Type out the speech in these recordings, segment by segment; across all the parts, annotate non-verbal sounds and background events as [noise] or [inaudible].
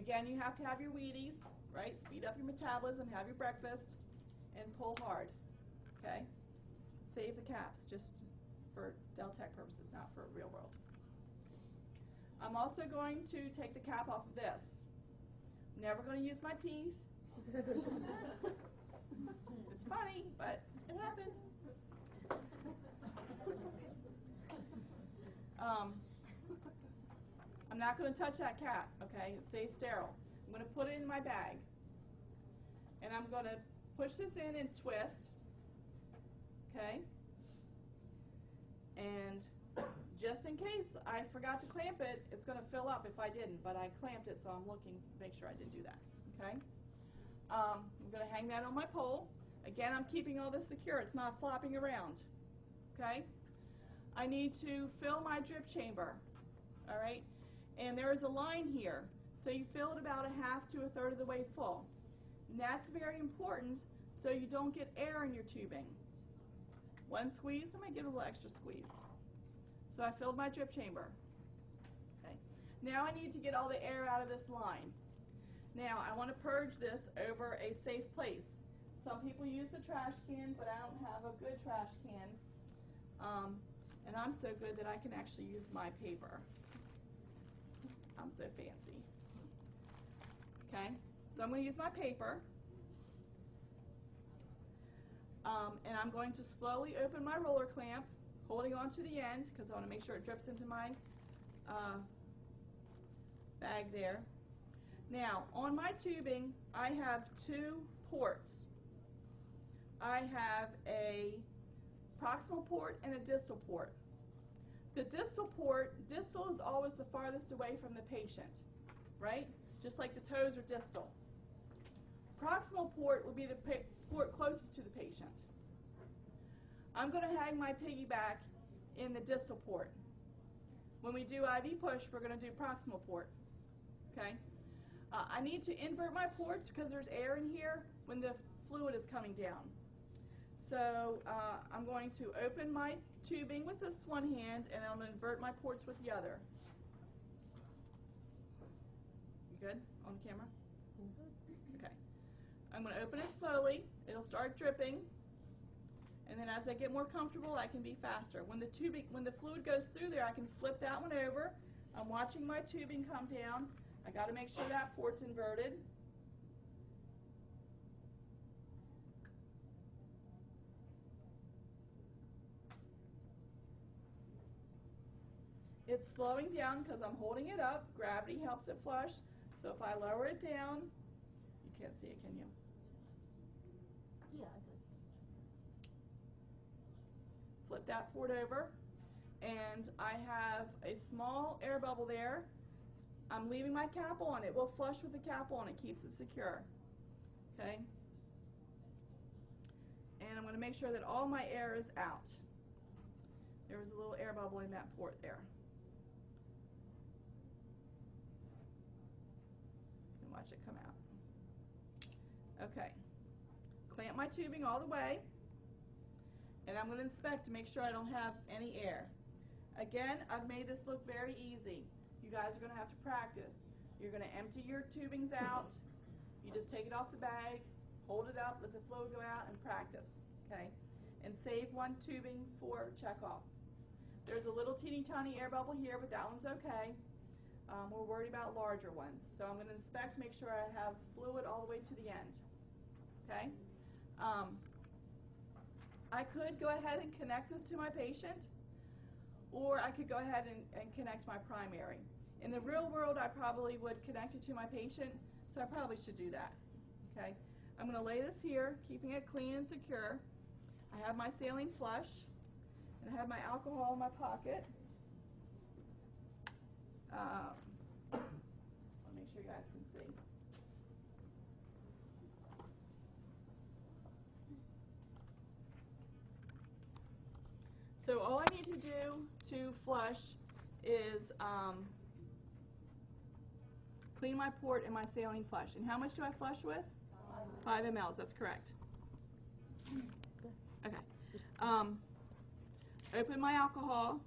Again, you have to have your Wheaties, right? Speed up your metabolism, have your breakfast, and pull hard, okay? Save the caps, just for Deltec purposes, not for real world. I'm also going to take the cap off of this. Never going to use my teeth. [laughs] it's funny, but it happened. [laughs] Um, I'm not going to touch that cap, okay? It stays sterile. I'm going to put it in my bag. And I'm going to push this in and twist, okay? And just in case I forgot to clamp it, it's going to fill up if I didn't, but I clamped it, so I'm looking to make sure I didn't do that, okay? Um, I'm going to hang that on my pole. Again, I'm keeping all this secure. It's not flopping around, okay? I need to fill my drip chamber, all right? And there is a line here, so you fill it about a half to a third of the way full. And that's very important so you don't get air in your tubing. One squeeze, I'm going give a little extra squeeze. So I filled my drip chamber. Okay. Now I need to get all the air out of this line. Now I want to purge this over a safe place. Some people use the trash can, but I don't have a good trash can. Um, and I'm so good that I can actually use my paper. I'm so fancy. Okay, so I'm going to use my paper. Um, and I'm going to slowly open my roller clamp, holding on to the end because I want to make sure it drips into my uh, bag there. Now, on my tubing, I have two ports. I have a proximal port and a distal port. The distal port, distal is always the farthest away from the patient, right? Just like the toes are distal. Proximal port will be the port closest to the patient. I'm going to hang my piggyback in the distal port. When we do IV push, we're going to do proximal port. Okay? Uh, I need to invert my ports because there's air in here when the fluid is coming down. So uh, I'm going to open my tubing with this one hand and I'm going to invert my ports with the other. You good on the camera? Okay. I'm going to open it slowly. It'll start dripping. And then as I get more comfortable, I can be faster. When the tubing, when the fluid goes through there, I can flip that one over. I'm watching my tubing come down. I got to make sure that port's inverted. It's slowing down because I'm holding it up. Gravity helps it flush. So if I lower it down, you can't see it, can you? Yeah, I could. Flip that port over. And I have a small air bubble there. I'm leaving my cap on. It will flush with the cap on. It keeps it secure. Okay? And I'm going to make sure that all my air is out. There was a little air bubble in that port there. and watch it come out. Okay. Clamp my tubing all the way. And I'm going to inspect to make sure I don't have any air. Again, I've made this look very easy. You guys are going to have to practice. You're going to empty your tubings out. You just take it off the bag, hold it up, let the fluid go out, and practice. Okay? And save one tubing for checkoff. There's a little teeny tiny air bubble here, but that one's okay. We're worried about larger ones. So I'm going to inspect, make sure I have fluid all the way to the end. Okay? Um, I could go ahead and connect this to my patient, or I could go ahead and, and connect my primary. In the real world, I probably would connect it to my patient, so I probably should do that. Okay? I'm going to lay this here, keeping it clean and secure. I have my saline flush, and I have my alcohol in my pocket. Um, sure you guys can see. So all I need to do to flush is um, clean my port and my saline flush. And how much do I flush with? Five mLs, that's correct. Okay. Um, open my alcohol.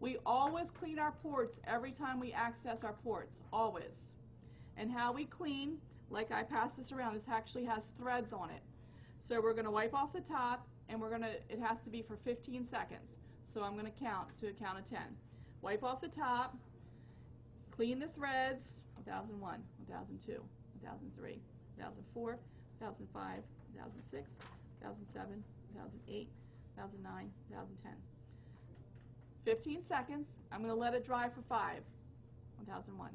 We always clean our ports every time we access our ports, always. And how we clean, like I pass this around, this actually has threads on it. So we're going to wipe off the top, and we're going to, it has to be for 15 seconds. So I'm going to count to a count of 10. Wipe off the top, clean the threads, 1001, 1002, 1003, 1004, 2005, 2006, 2007, 2008, 2009, 2010. 15 seconds. I'm going to let it dry for 5. 1001,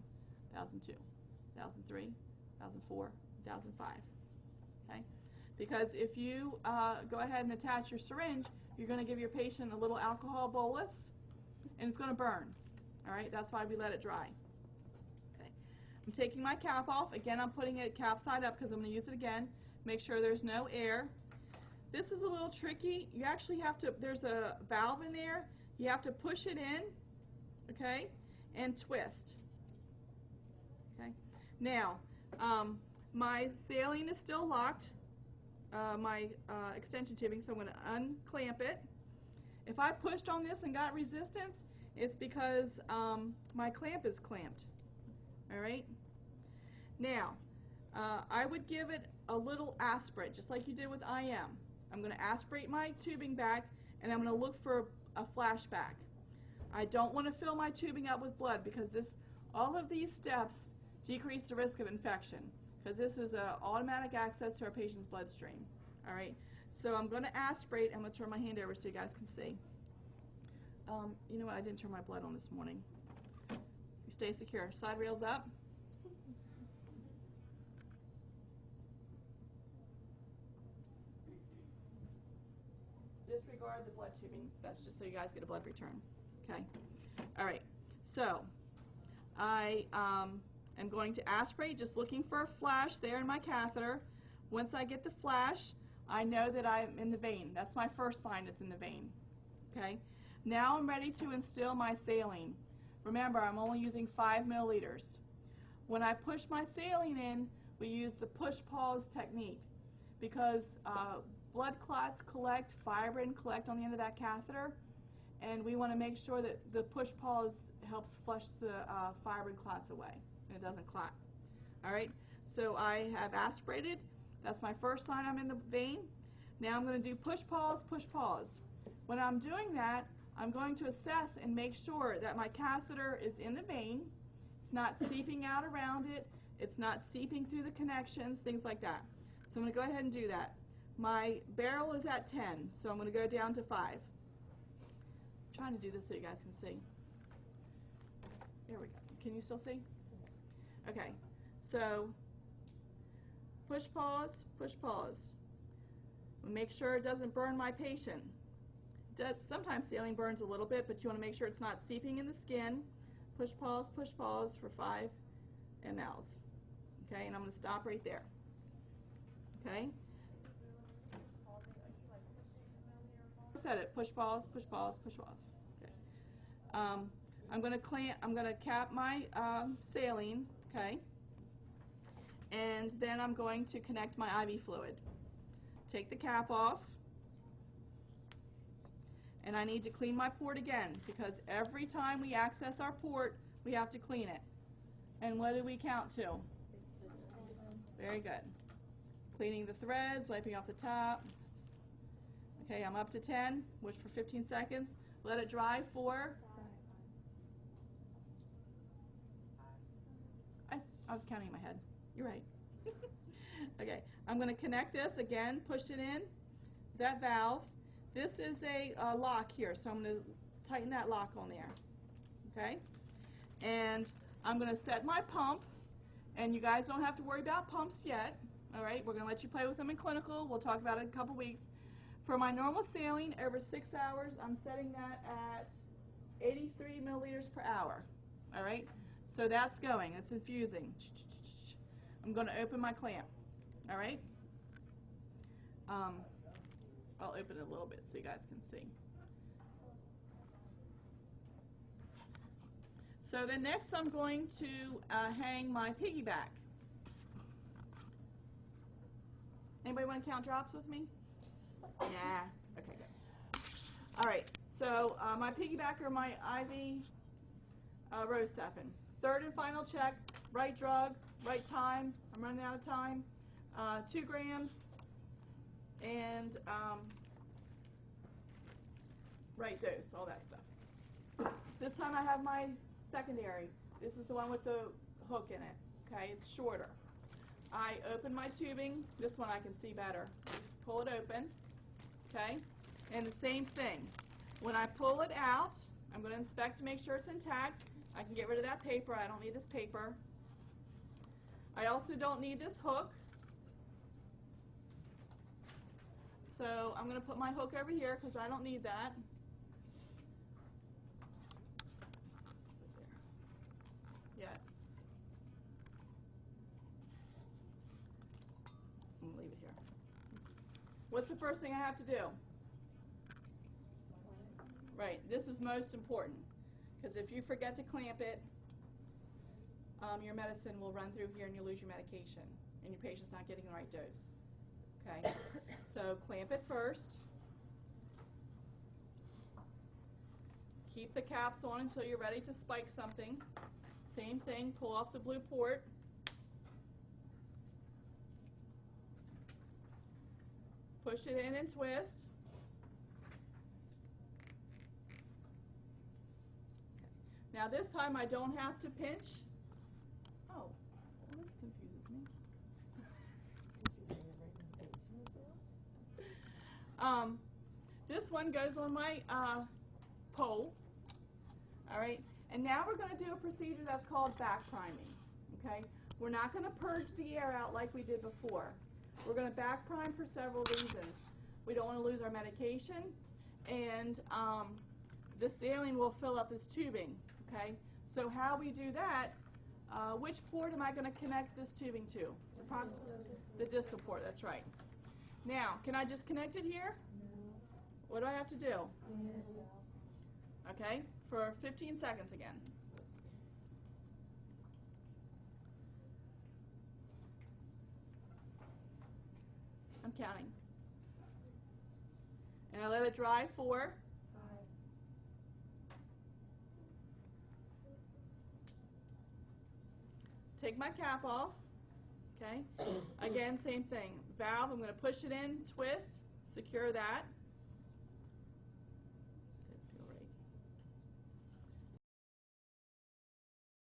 1002, 2003, 2004, 2005. Okay? Because if you uh, go ahead and attach your syringe, you're going to give your patient a little alcohol bolus, and it's going to burn. All right? That's why we let it dry. Okay. I'm taking my cap off. Again, I'm putting it cap side up because I'm going to use it again. Make sure there's no air. This is a little tricky. You actually have to, there's a valve in there. You have to push it in, okay, and twist. Okay. Now, um, my saline is still locked, uh, my uh, extension tubing, so I'm going to unclamp it. If I pushed on this and got resistance, it's because um, my clamp is clamped. All right. Now, uh, I would give it a little aspirate, just like you did with IM. I'm going to aspirate my tubing back, and I'm going to look for a flashback. I don't want to fill my tubing up with blood because this, all of these steps decrease the risk of infection because this is a automatic access to our patient's bloodstream. All right. So I'm going to aspirate. I'm going to turn my hand over so you guys can see. Um, you know what? I didn't turn my blood on this morning. You stay secure. Side rails up. disregard the blood tubing. That's just so you guys get a blood return. Okay. All right. So I um, am going to aspirate, just looking for a flash there in my catheter. Once I get the flash, I know that I'm in the vein. That's my first sign it's in the vein. Okay. Now I'm ready to instill my saline. Remember, I'm only using 5 milliliters. When I push my saline in, we use the push-pause technique because uh, blood clots collect, fibrin collect on the end of that catheter, and we want to make sure that the push pause helps flush the uh, fibrin clots away, and it doesn't clot. All right, so I have aspirated. That's my first sign I'm in the vein. Now I'm going to do push pause, push pause. When I'm doing that, I'm going to assess and make sure that my catheter is in the vein. It's not seeping out around it. It's not seeping through the connections, things like that. So I'm going to go ahead and do that. My barrel is at 10, so I'm going to go down to 5. I'm trying to do this so you guys can see. There we go. Can you still see? Okay. So push pause, push pause. Make sure it doesn't burn my patient. Does, sometimes saline burns a little bit, but you want to make sure it's not seeping in the skin. Push pause, push pause for 5 mLs. Okay, and I'm going to stop right there. Okay? I said it. Push pause, push pause, push pause. Okay. Um, I'm going to clamp. I'm going to cap my um, saline. Okay. And then I'm going to connect my IV fluid. Take the cap off. And I need to clean my port again because every time we access our port, we have to clean it. And what do we count to? Very good. Cleaning the threads, wiping off the top. Okay, I'm up to 10, which for 15 seconds. Let it dry for? I, was counting in my head. You're right. [laughs] okay, I'm going to connect this again, push it in, that valve. This is a uh, lock here, so I'm going to tighten that lock on there. Okay? And I'm going to set my pump, and you guys don't have to worry about pumps yet. All right, we're going to let you play with them in clinical. We'll talk about it in a couple weeks. For my normal saline, over six hours, I'm setting that at 83 milliliters per hour. All right, so that's going. It's infusing. I'm going to open my clamp. All right. Um, I'll open it a little bit so you guys can see. So then next I'm going to uh, hang my piggyback. Anybody want to count drops with me? Yeah. Okay, good. All right. So uh, my piggybacker, my IV uh, Rocephin. Third and final check. Right drug, right time, I'm running out of time, uh, two grams, and, um, right dose, all that stuff. This time I have my secondary. This is the one with the hook in it, okay? It's shorter. I open my tubing, this one I can see better. Just pull it open, okay? And the same thing. When I pull it out, I'm going to inspect to make sure it's intact. I can get rid of that paper. I don't need this paper. I also don't need this hook. So I'm going to put my hook over here because I don't need that. Yet. I'm going to leave it here. What's the first thing I have to do? Right, this is most important, because if you forget to clamp it, um, your medicine will run through here and you lose your medication, and your patient's not getting the right dose. Okay, [coughs] so clamp it first. Keep the caps on until you're ready to spike something. Same thing, pull off the blue port. Push it in and twist. Now this time I don't have to pinch. Oh, well, this confuses me. Um, this one goes on my uh, pole. All right, and now we're going to do a procedure that's called back priming. Okay, we're not going to purge the air out like we did before. We're going to back prime for several reasons. We don't want to lose our medication, and um, the saline will fill up this tubing. Okay, so how we do that? Uh, which port am I going to connect this tubing to? Approx- The distal port. That's right. Now, can I just connect it here? What do I have to do? Okay, for 15 seconds again. I'm counting. And I let it dry for Take my cap off. Okay. [clears throat] Again, same thing. Valve, I'm going to push it in, twist, secure that.